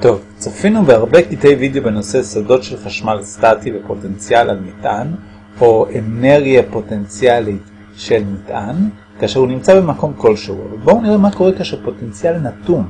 טוב, צפינו בהרבה קטעי וידאו בנושא סודות של חשמל סטטי ופוטנציאל על מטען, או אנרגיה פוטנציאלית של מטען, כאשר הוא נמצא במקום כלשהו. בואו נראה מה קורה כאשר פוטנציאל נתון.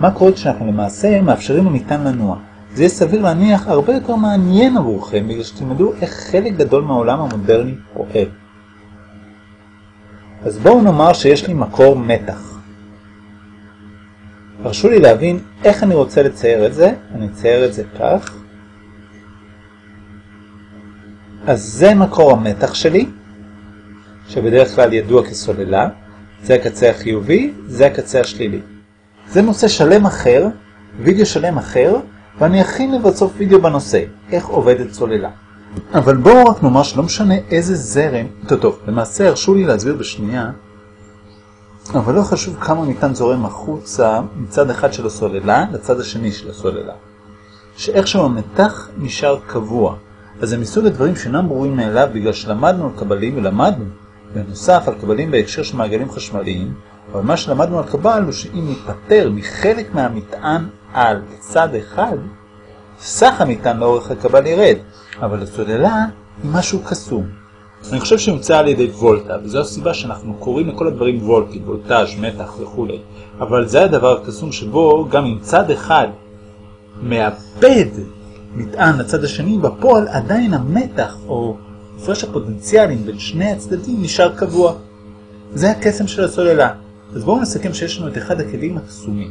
מה קורה כשאנחנו למעשה מאפשרים למטען לנוע. זה יהיה סביר להניח הרבה יותר מעניין עבורכם, בגלל שתלמדו איך חלק גדול מהעולם המודרני פועל. אז בואו נאמר שיש לי מקור מתח. הרשו לי להבין איך אני רוצה לצייר את זה, אני אצייר את זה כך. אז זה מקור המתח שלי, שבדרך כלל ידוע כסוללה, זה הקצה החיובי, זה הקצה השלילי. זה נושא שלם אחר, וידאו שלם אחר, ואני אכין לבסוף וידאו בנושא, איך עובדת סוללה. אבל בואו רק נאמר שלא משנה איזה זרם, טוב טוב, למעשה הרשו לי להסביר בשנייה אבל לא חשוב כמה ניתן זורם החוצה מצד אחד של הסוללה לצד השני של הסוללה. שאיכשהו המתח נשאר קבוע. אז זה מסוג הדברים שאינם ברורים מאליו בגלל שלמדנו על קבלים ולמדנו בנוסף על קבלים בהקשר של מעגלים חשמליים, אבל מה שלמדנו על קבל הוא שאם ניפטר מחלק מהמטען על צד אחד, סך המטען לאורך הקבל ירד, אבל הסוללה היא משהו קסום. אני חושב שהומצא על ידי וולטה, וזו הסיבה שאנחנו קוראים לכל הדברים וולטי, וולטאז', מתח וכו'. אבל זה הדבר הקסום שבו גם אם צד אחד מאבד מטען לצד השני, בפועל עדיין המתח או הפרש הפוטנציאלים בין שני הצדדים נשאר קבוע. זה הקסם של הסוללה. אז בואו נסכם שיש לנו את אחד הכלים הקסומים.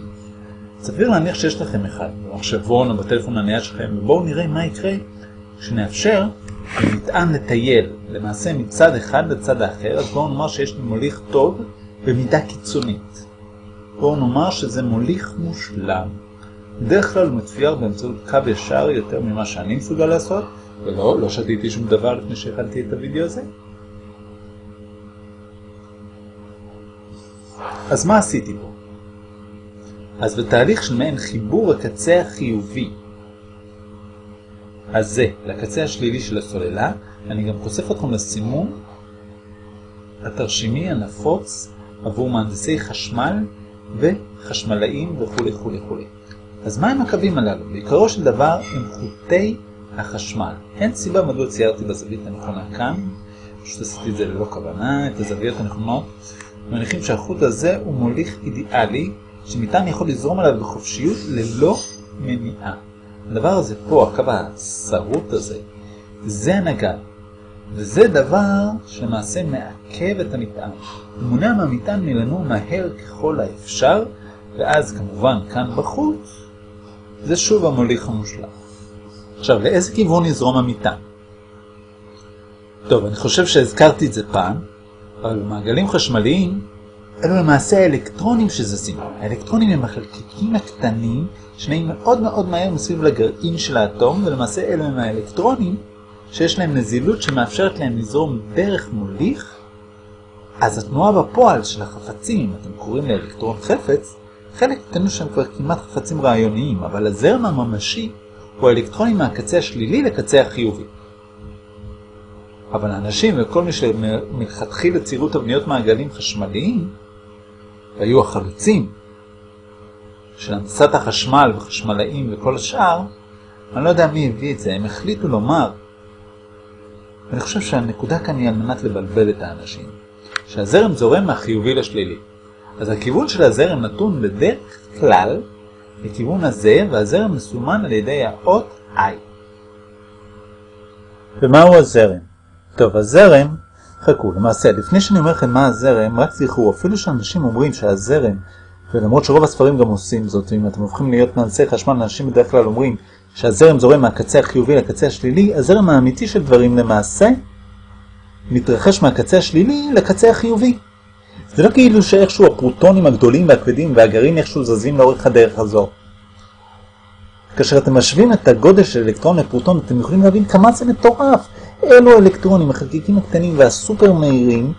סביר להניח שיש לכם אחד, במחשבון או בטלפון הנייד שלכם, ובואו נראה מה יקרה כשנאפשר למטען לטייל, למעשה מצד אחד לצד האחר, אז בואו נאמר שיש לי מוליך טוב במידה קיצונית. בואו נאמר שזה מוליך מושלם. בדרך כלל הוא מצויר באמצעות קו ישר יותר ממה שאני מסוגל לעשות, ולא, לא שתיתי שום דבר לפני שהכנתי את הוידאו הזה. אז מה עשיתי פה? אז בתהליך של מעין חיבור הקצה החיובי הזה לקצה השלילי של הסוללה, אני גם חושף אתכם לסימון התרשימי הנפוץ עבור מהנדסי חשמל וחשמלאים וכו' וכו' וכו'. אז מה הם הקווים הללו? בעיקרו של דבר הם חוטי החשמל. אין סיבה מדוע ציירתי בזווית הנכונה כאן, פשוט עשיתי את זה ללא כוונה, את הזוויות הנכונות. מניחים שהחוט הזה הוא מוליך אידיאלי, שניתן יכול לזרום עליו בחופשיות ללא מניעה. הדבר הזה פה, הקו השרוט הזה, זה הנגד. וזה דבר שלמעשה מעכב את המטען. מונע מהמטען מלנוע מהר ככל האפשר, ואז כמובן כאן בחוץ, זה שוב המוליך המושלם. עכשיו, לאיזה כיוון יזרום המטען? טוב, אני חושב שהזכרתי את זה פעם, אבל במעגלים חשמליים, אלו למעשה האלקטרונים שזזים. האלקטרונים הם החלקיקים הקטנים שנעים מאוד מאוד מהר מסביב לגרעין של האטום, ולמעשה אלו הם האלקטרונים שיש להם נזילות שמאפשרת להם לזרום דרך מוליך, אז התנועה בפועל של החפצים, אתם קוראים לאלקטרון חפץ, חלק קטנו שהם כבר כמעט חפצים רעיוניים, אבל הזרם הממשי הוא האלקטרונים מהקצה השלילי לקצה החיובי. אבל האנשים וכל מי שמלכתחילה ציירו תבניות מעגלים חשמליים, והיו החלוצים של הנדסת החשמל וחשמלאים וכל השאר, אני לא יודע מי הביא את זה, הם החליטו לומר, ואני חושב שהנקודה כאן היא על מנת לבלבל את האנשים, שהזרם זורם מהחיובי לשלילי. אז הכיוון של הזרם נתון בדרך כלל לכיוון הזה, והזרם מסומן על ידי האות I. ומהו הזרם? טוב, הזרם, חכו, למעשה, לפני שאני אומר לכם מה הזרם, רק זכרו, אפילו שאנשים אומרים שהזרם, ולמרות שרוב הספרים גם עושים זאת, אם אתם הופכים להיות מהנדסי חשמל, אנשים בדרך כלל אומרים שהזרם זורם מהקצה החיובי לקצה השלילי, הזרם האמיתי של דברים למעשה מתרחש מהקצה השלילי לקצה החיובי. זה לא כאילו שאיכשהו הפרוטונים הגדולים והכבדים והגרעין איכשהו זזים לאורך הדרך הזו. כאשר אתם משווים את הגודל של אלקטרון לפרוטון, אתם יכולים להבין כמה זה מטורף. אלו האלקטרונים, החלקיקים הקטנים והסופר מהירים,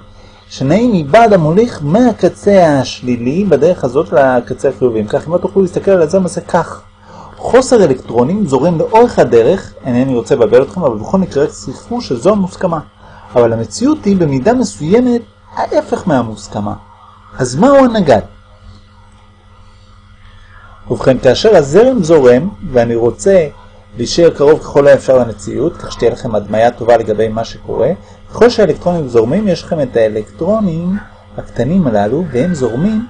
שנעים מבעד המוליך מהקצה השלילי בדרך הזאת לקצה החיובי. כך אם לא תוכלו להסתכל על הזרם הזה כך. חוסר אלקטרונים זורם לאורך הדרך, אינני רוצה לבלבל אתכם, אבל בכל מקרה זכרו שזו המוסכמה. אבל המציאות היא במידה מסוימת ההפך מהמוסכמה. אז מהו הנגד? ובכן, כאשר הזרם זורם, ואני רוצה להישאר קרוב ככל האפשר למציאות, כך שתהיה לכם הדמיה טובה לגבי מה שקורה, ככל שהאלקטרונים זורמים, יש לכם את האלקטרונים הקטנים הללו, והם זורמים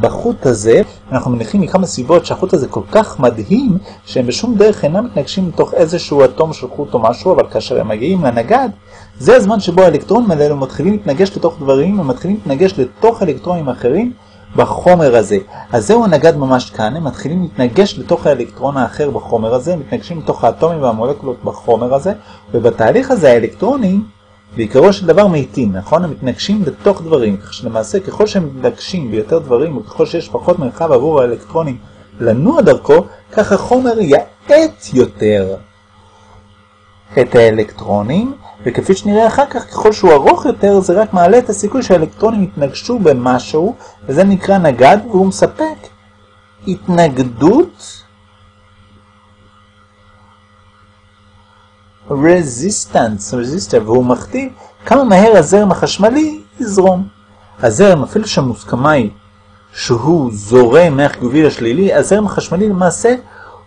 בחוט הזה. אנחנו מניחים מכמה סיבות שהחוט הזה כל כך מדהים, שהם בשום דרך אינם מתנגשים לתוך איזשהו אטום של חוט או משהו, אבל כאשר הם מגיעים לנגד, זה הזמן שבו האלקטרונים האלו מתחילים להתנגש לתוך דברים, הם מתחילים להתנגש לתוך אלקטרונים אחרים, בחומר הזה. אז זהו הנגד ממש כאן, הם מתחילים להתנגש לתוך האלקטרון האחר בחומר הזה, הם מתנגשים לתוך האטומים והמולקולות בחומר הזה, ובתהליך הזה האלקטרונים בעיקרו של דבר מאיטים, נכון? הם מתנגשים לתוך דברים, כך שלמעשה ככל שהם מתנגשים ביותר דברים, וככל שיש פחות מרחב עבור האלקטרונים לנוע דרכו, כך החומר יעט יותר את האלקטרונים, וכפי שנראה אחר כך, ככל שהוא ארוך יותר, זה רק מעלה את הסיכוי שהאלקטרונים יתנגשו במשהו, וזה נקרא נגד, והוא מספק התנגדות רזיסטנס, רזיסטר, והוא מכתיב כמה מהר הזרם החשמלי יזרום. הזרם, אפילו שהמוסכמה היא שהוא זורם מהחיובי לשלילי, הזרם החשמלי למעשה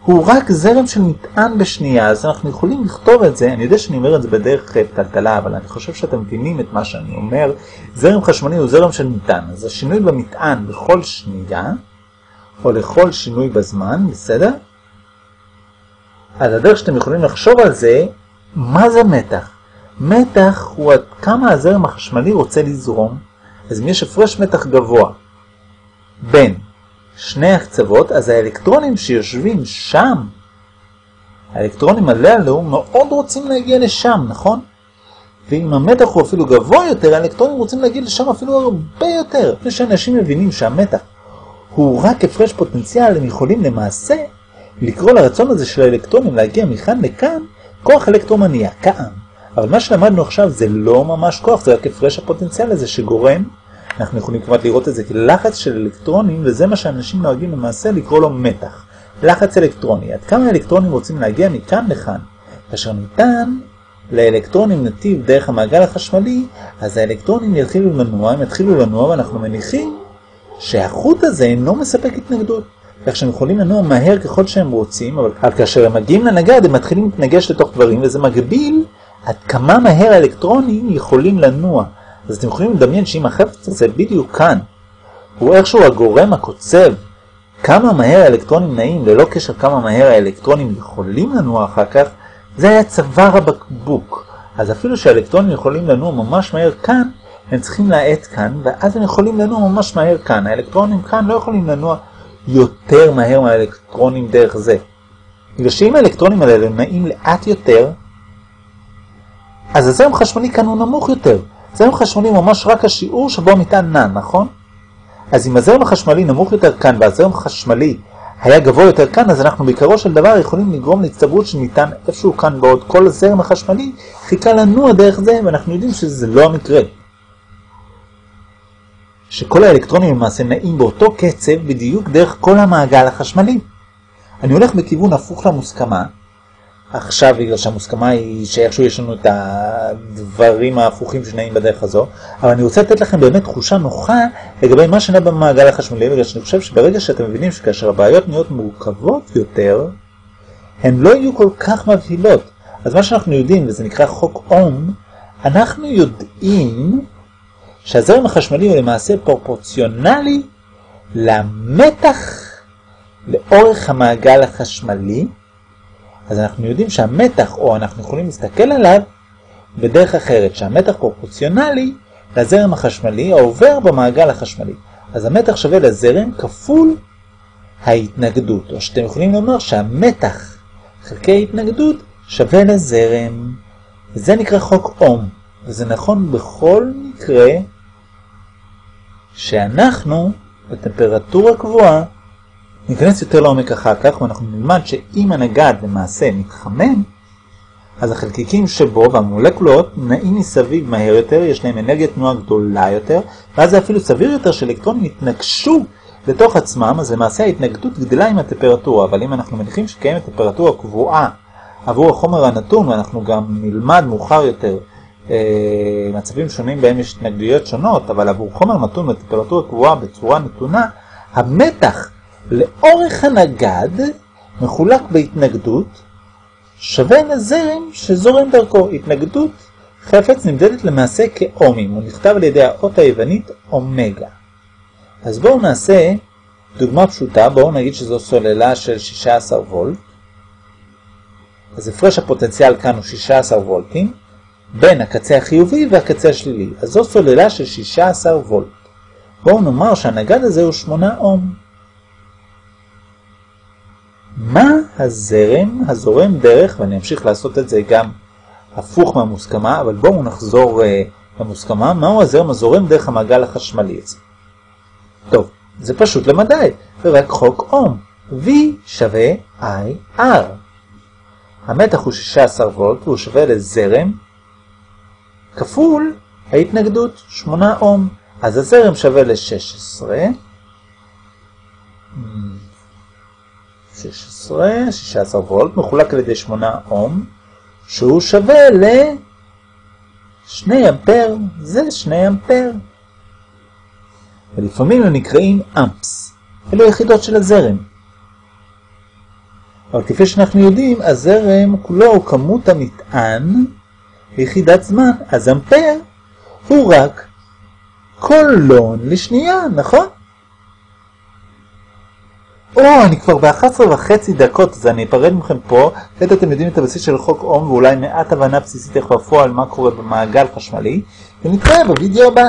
הוא רק זרם של מטען בשנייה, אז אנחנו יכולים לכתוב את זה, אני יודע שאני אומר את זה בדרך טלטלה, אבל אני חושב שאתם מבינים את מה שאני אומר, זרם חשמלי הוא זרם של מטען, אז השינוי במטען בכל שנייה, או לכל שינוי בזמן, בסדר? אז הדרך שאתם יכולים לחשוב על זה, מה זה מתח? מתח הוא עד כמה הזרם החשמלי רוצה לזרום, אז אם יש הפרש מתח גבוה בין שני הקצוות, אז האלקטרונים שיושבים שם, האלקטרונים הללו מאוד רוצים להגיע לשם, נכון? ואם המתח הוא אפילו גבוה יותר, האלקטרונים רוצים להגיע לשם אפילו הרבה יותר. לפני שאנשים מבינים שהמתח הוא רק הפרש פוטנציאל, הם יכולים למעשה לקרוא לרצון הזה של האלקטרונים להגיע מכאן לכאן, כוח אלקטרומניה, כעם. אבל מה שלמדנו עכשיו זה לא ממש כוח, זה רק הפרש הפוטנציאל הזה שגורם אנחנו יכולים כמעט לראות את זה כלחץ של אלקטרונים, וזה מה שאנשים נוהגים למעשה לקרוא לו מתח. לחץ אלקטרוני. עד כמה אלקטרונים רוצים להגיע מכאן לכאן? כאשר ניתן לאלקטרונים נתיב דרך המעגל החשמלי, אז האלקטרונים יתחילו לנוע, הם יתחילו לנוע, ואנחנו מניחים שהחוט הזה אינו מספק התנגדות. כך שהם יכולים לנוע מהר ככל שהם רוצים, אבל כאשר הם מגיעים לנגד הם מתחילים להתנגש לתוך דברים, וזה מגביל עד כמה מהר האלקטרונים יכולים לנוע. אז אתם יכולים לדמיין שאם החפץ הזה בדיוק כאן, הוא איכשהו הגורם הקוצב, כמה מהר האלקטרונים נעים, ללא קשר כמה מהר האלקטרונים יכולים לנוע אחר כך, זה היה צוואר הבקבוק. אז אפילו שהאלקטרונים יכולים לנוע ממש מהר כאן, הם צריכים להאט כאן, ואז הם יכולים לנוע ממש מהר כאן. האלקטרונים כאן לא יכולים לנוע יותר מהר מהאלקטרונים דרך זה. בגלל שאם האלקטרונים האלה נעים לאט יותר, אז הזרם חשמלי כאן הוא נמוך יותר. זרם חשמלי ממש רק השיעור שבו המטען נע, נכון? אז אם הזרם החשמלי נמוך יותר כאן והזרם החשמלי היה גבוה יותר כאן, אז אנחנו בעיקרו של דבר יכולים לגרום להצטברות של מטען איפשהו כאן בעוד כל הזרם החשמלי חיכה לנוע דרך זה, ואנחנו יודעים שזה לא המקרה. שכל האלקטרונים למעשה נעים באותו קצב בדיוק דרך כל המעגל החשמלי. אני הולך בכיוון הפוך למוסכמה, עכשיו בגלל שהמוסכמה היא שאיכשהו יש לנו את הדברים ההפוכים שנעים בדרך הזו, אבל אני רוצה לתת לכם באמת תחושה נוחה לגבי מה שנע במעגל החשמלי, בגלל שאני חושב שברגע שאתם מבינים שכאשר הבעיות נהיות מורכבות יותר, הן לא יהיו כל כך מבהילות. אז מה שאנחנו יודעים, וזה נקרא חוק אום, אנחנו יודעים שהזרם החשמלי הוא למעשה פרופורציונלי למתח לאורך המעגל החשמלי, אז אנחנו יודעים שהמתח, או אנחנו יכולים להסתכל עליו בדרך אחרת, שהמתח פרופורציונלי לזרם החשמלי העובר במעגל החשמלי. אז המתח שווה לזרם כפול ההתנגדות, או שאתם יכולים לומר שהמתח חלקי ההתנגדות שווה לזרם. וזה נקרא חוק אום, וזה נכון בכל מקרה שאנחנו בטמפרטורה קבועה ניכנס יותר לעומק אחר כך ואנחנו נלמד שאם הנגד למעשה מתחמם, אז החלקיקים שבו והמולקולות נעים מסביב מהר יותר, יש להם אנרגיית תנועה גדולה יותר, ואז זה אפילו סביר יותר שאלקטרונים יתנגשו לתוך עצמם, אז למעשה ההתנגדות גדלה עם הטמפרטורה, אבל אם אנחנו מניחים שקיימת טמפרטורה קבועה עבור החומר הנתון, ואנחנו גם נלמד מאוחר יותר אה, מצבים שונים בהם יש התנגדויות שונות, אבל עבור חומר נתון בטמפרטורה קבועה בצורה נתונה, המתח לאורך הנגד מחולק בהתנגדות שווה לזרם שזורם דרכו. התנגדות חפץ נמדדת למעשה כאומים, הוא נכתב על ידי האות היוונית אומגה. אז בואו נעשה דוגמה פשוטה, בואו נגיד שזו סוללה של 16 וולט. אז הפרש הפוטנציאל כאן הוא 16 וולטים, בין הקצה החיובי והקצה השלילי. אז זו סוללה של 16 וולט. בואו נאמר שהנגד הזה הוא 8 אום. מה הזרם הזורם דרך, ואני אמשיך לעשות את זה גם הפוך מהמוסכמה, אבל בואו נחזור uh, למוסכמה, מהו הזרם הזורם דרך המעגל החשמלי הזה. טוב, זה פשוט למדי, זה רק חוק אום. V שווה IR. המתח הוא 16 וולט והוא שווה לזרם כפול ההתנגדות 8 אום. אז הזרם שווה ל-16. 16, 16 וולט, מחולק על ידי 8 אום, שהוא שווה ל-2 אמפר, זה 2 אמפר. ולפעמים הם נקראים אמפס, אלו יחידות של הזרם. אבל כפי שאנחנו יודעים, הזרם כולו הוא כמות המטען ליחידת זמן, אז אמפר הוא רק קולון לשנייה, נכון? או, אני כבר ב-11 וחצי דקות, אז אני אפרד מכם פה. כעת אתם יודעים את הבסיס של חוק אום ואולי מעט הבנה בסיסית איך בפועל מה קורה במעגל חשמלי, ונתראה בווידאו הבא.